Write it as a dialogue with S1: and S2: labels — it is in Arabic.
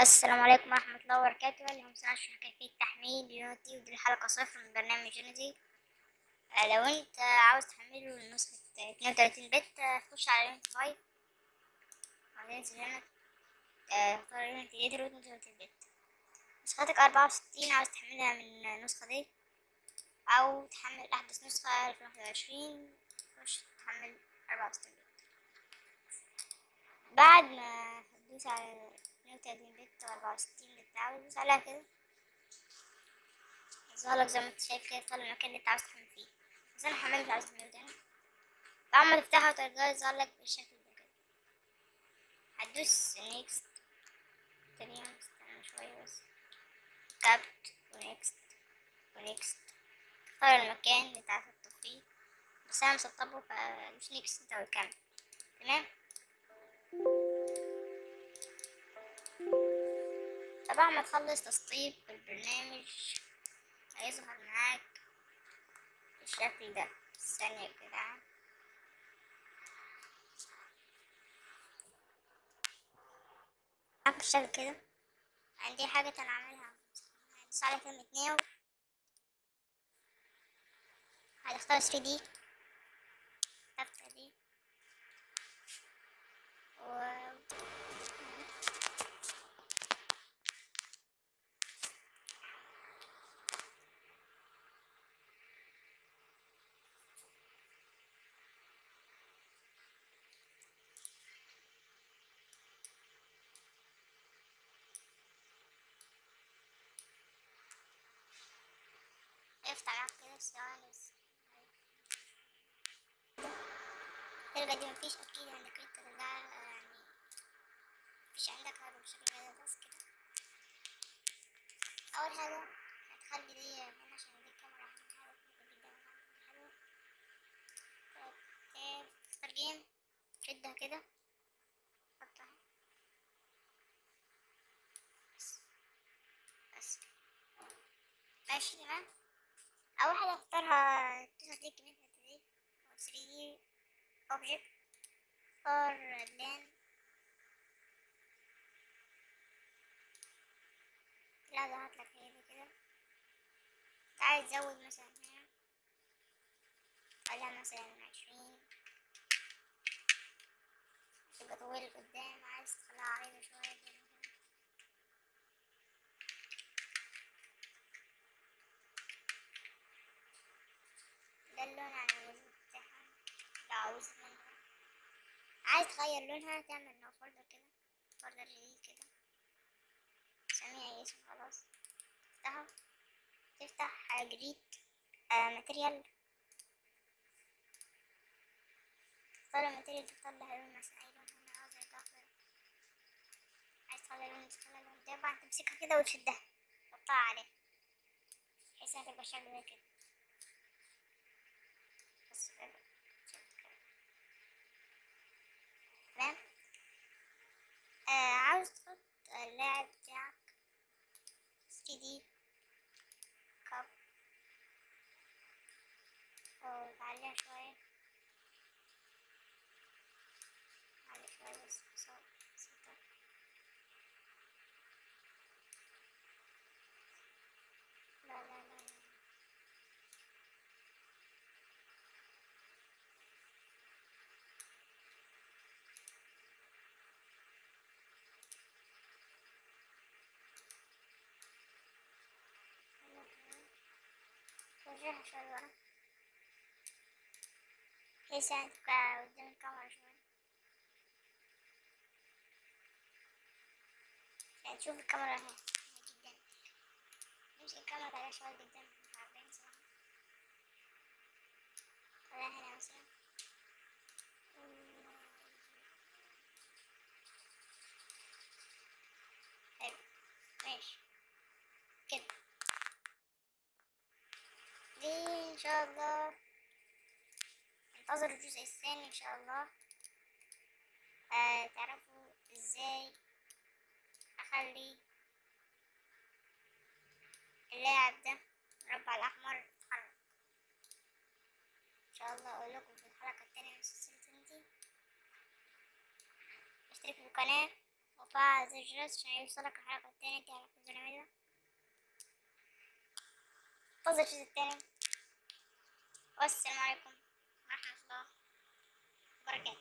S1: السلام عليكم ورحمة الله وبركاته. اليوم سنشرح كيفية تحميل Unity ودي الحلقة صفر من برنامج Unity آه، لو انت عاوز تحمله نسخة اتنين وتلاتين bit آه، خش على Unity five. وهتنزل هنا. آه، اختار Unity editor واتنين وتلاتين bit. نسختك أربعة وستين عاوز تحملها من النسخة دي. أو تحمل أحدث نسخة ألفين واحد وعشرين خش تحمل أربعة وستين bit. بعد ما تدوس على اتنين وتلاتين bit وأربعة وستين bit عاوز تدوس عليها كده. يظهرلك زي ما انت شايف كده يختار المكان اللي انت عاوز تحمل فيه. بس أنا حملت عاوز تحمله تاني بعد ما تفتحها وترجعه يظهرلك بالشكل ده كده. هتدوس next تاني استنى شوية بس. accept و next و next تختار المكان اللي انت عاوز تحطه فيه بس أنا مسطبه فدوس نيكست أنت وتكمل تمام؟ طبعا ما تخلص تسطيب البرنامج هيظهر معاك بالشكل ده. ثانية جدعان. معاك بالشكل كده. عندي حاجة أنا عاملها هدوس على كلمة نيو هتختار 3 دي. تفتح دي و بس تلقى دي مفيش أكيد عندك انت ترجع يعني مفيش عندك هذا بالشكل كده بس كده اول حاجة هتخلي دي هنا عشان دي الكاميرا هتحاول جدا حلوة تختار جيم شدها كده حطها بس بس ماشي تمام أول حاجة اختارها تظهر دي كمية دي أو 3 دي اوبجكت اختار لأن لا هي دي كده. تعال تزود مثلا هنا. خليها مثلا عشرين. تبقى طويلة قدام. عايز تخليها عريضة شوية كده. على الوجه بتاعها عاوز منها عايز تغير لونها تعمل new folder كده folder جديد كده. سميها اسم خلاص. تفتحه. تفتح جديد آه material تختار ال material تختار لها لون مثلا أي لون هنا عاوز اخضر عايز تخلي لون تخلي لون. ده بعد تمسكها كده وتشدها. تحطها عليه. بحيث إنها تبقى شكل زي كده. lady. وجهها شوي ورا بحيث يعني تبقى قدام الكاميرا شوي. عشان تشوف الكاميرا هنا. جدا. نمسك الكاميرا عليها شوي قدام عارفين صح خليها هنا مثلا حلو ماشي كده دي ان شاء الله. انتظروا الجزء الثاني إن شاء الله. آه تعرفوا إزاي أخلي اللاعب ده المربع الأحمر يتحرك؟ إن شاء الله أقول لكم في الحلقة التانية من سلسلة انتي اشتركوا في القناة وفعل زر الجرس عشان يوصلك التانية. دي على كل نعملها انتظر الجزء التاني. والسلام عليكم ورحمة الله وبركاته.